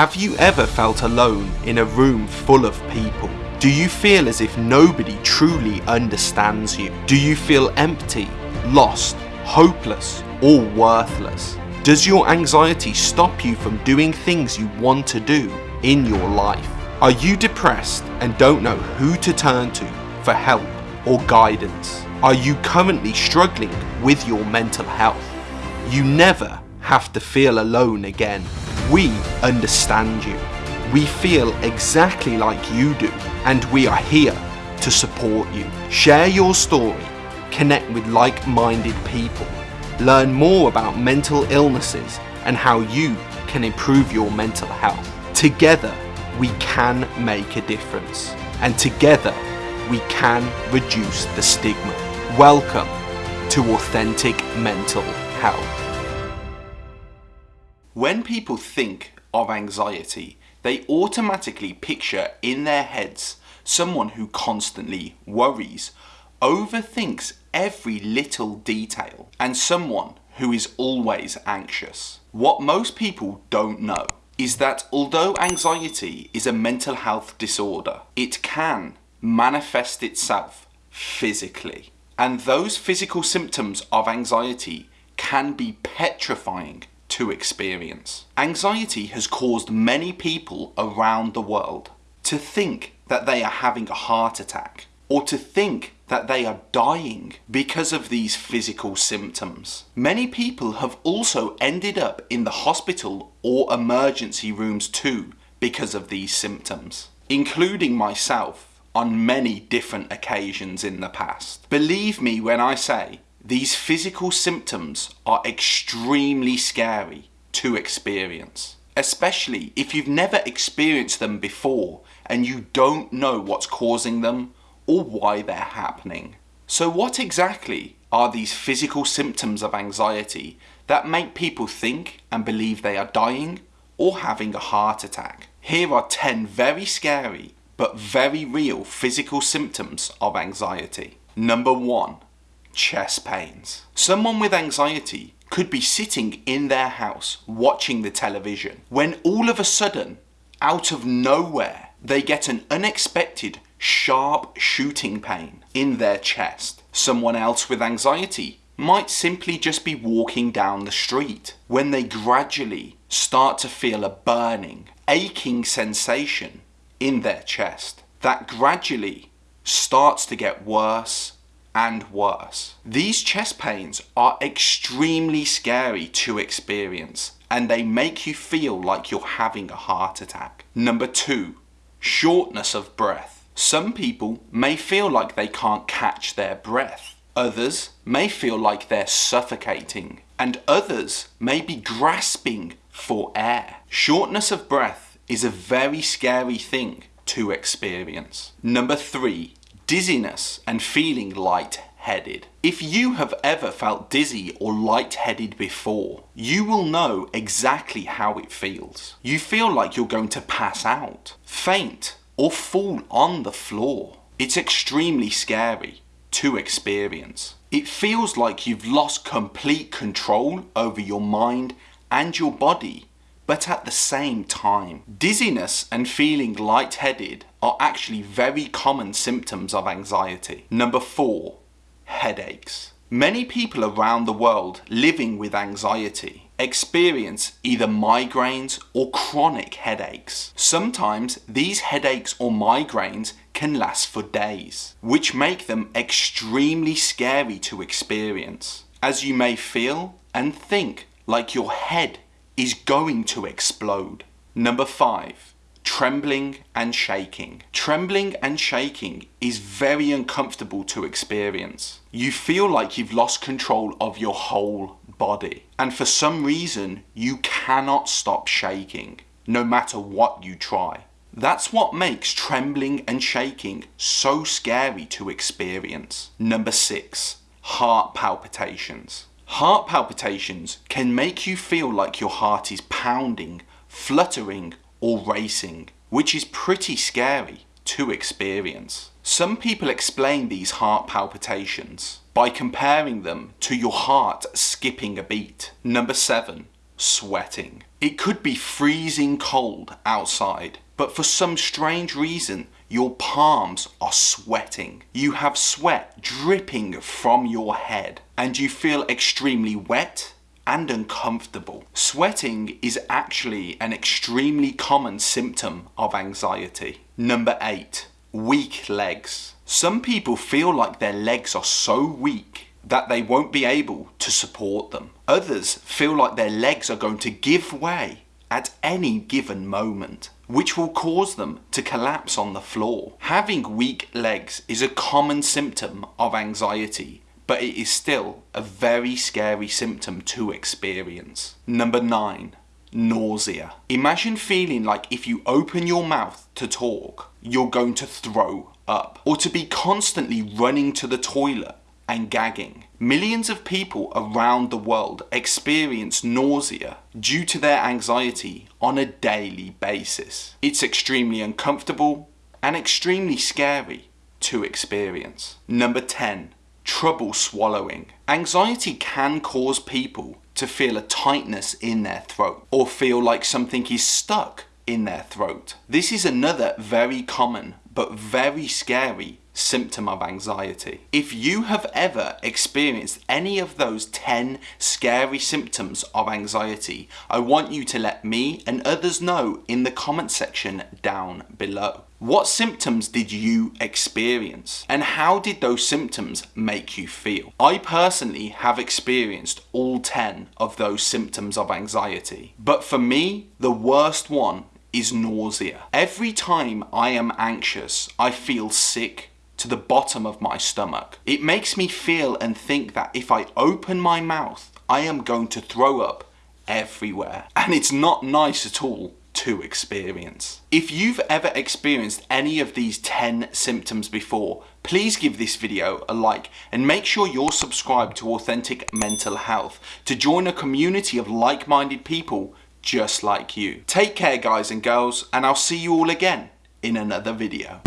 Have you ever felt alone in a room full of people? Do you feel as if nobody truly understands you? Do you feel empty, lost, hopeless, or worthless? Does your anxiety stop you from doing things you want to do in your life? Are you depressed and don't know who to turn to for help or guidance? Are you currently struggling with your mental health? You never have to feel alone again. We understand you. We feel exactly like you do and we are here to support you. Share your story, connect with like-minded people, learn more about mental illnesses and how you can improve your mental health. Together, we can make a difference and together we can reduce the stigma. Welcome to Authentic Mental Health. When people think of anxiety, they automatically picture in their heads someone who constantly worries, overthinks every little detail, and someone who is always anxious. What most people don't know is that although anxiety is a mental health disorder, it can manifest itself physically. And those physical symptoms of anxiety can be petrifying to experience. Anxiety has caused many people around the world to think that they are having a heart attack or to think that they are dying because of these physical symptoms. Many people have also ended up in the hospital or emergency rooms too because of these symptoms, including myself on many different occasions in the past. Believe me when I say these physical symptoms are extremely scary to experience, especially if you've never experienced them before and you don't know what's causing them or why they're happening. So what exactly are these physical symptoms of anxiety that make people think and believe they are dying or having a heart attack? Here are 10 very scary but very real physical symptoms of anxiety. Number 1. Chest pains. Someone with anxiety could be sitting in their house watching the television when all of a sudden, out of nowhere, they get an unexpected sharp shooting pain in their chest. Someone else with anxiety might simply just be walking down the street when they gradually start to feel a burning, aching sensation in their chest that gradually starts to get worse and worse. These chest pains are extremely scary to experience and they make you feel like you're having a heart attack. Number two, shortness of breath. Some people may feel like they can't catch their breath. Others may feel like they're suffocating. And others may be grasping for air. Shortness of breath is a very scary thing to experience. Number three, dizziness and feeling light-headed. If you have ever felt dizzy or light-headed before, you will know exactly how it feels. You feel like you're going to pass out, faint, or fall on the floor. It's extremely scary to experience. It feels like you've lost complete control over your mind and your body, but at the same time. Dizziness and feeling lightheaded are actually very common symptoms of anxiety. Number four, headaches. Many people around the world living with anxiety experience either migraines or chronic headaches. Sometimes these headaches or migraines can last for days, which make them extremely scary to experience, as you may feel and think like your head is going to explode. Number 5 trembling and shaking. Trembling and shaking is very uncomfortable to experience. You feel like you've lost control of your whole body. And for some reason, you cannot stop shaking, no matter what you try. That's what makes trembling and shaking so scary to experience. Number six, heart palpitations. Heart palpitations can make you feel like your heart is pounding, fluttering, or racing, which is pretty scary to experience. Some people explain these heart palpitations by comparing them to your heart skipping a beat. Number 7. Sweating. It could be freezing cold outside, but for some strange reason, your palms are sweating. You have sweat dripping from your head and you feel extremely wet and uncomfortable. Sweating is actually an extremely common symptom of anxiety. Number 8. Weak legs. Some people feel like their legs are so weak that they won't be able to support them. Others feel like their legs are going to give way at any given moment, which will cause them to collapse on the floor. Having weak legs is a common symptom of anxiety, but it is still a very scary symptom to experience. Number 9. Nausea. Imagine feeling like if you open your mouth to talk, you're going to throw up, or to be constantly running to the toilet and gagging. Millions of people around the world experience nausea due to their anxiety on a daily basis. It's extremely uncomfortable and extremely scary to experience. Number 10. Trouble swallowing. Anxiety can cause people to feel a tightness in their throat or feel like something is stuck in their throat. This is another very common but very scary symptom of anxiety. If you have ever experienced any of those 10 scary symptoms of anxiety, I want you to let me and others know in the comment section down below. What symptoms did you experience and how did those symptoms make you feel? I personally have experienced all 10 of those symptoms of anxiety, but for me, the worst one is nausea. Every time I am anxious, I feel sick to the bottom of my stomach. It makes me feel and think that if I open my mouth, I am going to throw up everywhere. And it's not nice at all to experience. If you've ever experienced any of these 10 symptoms before, please give this video a like and make sure you're subscribed to Authentic Mental Health to join a community of like-minded people just like you. Take care guys and girls and I'll see you all again in another video.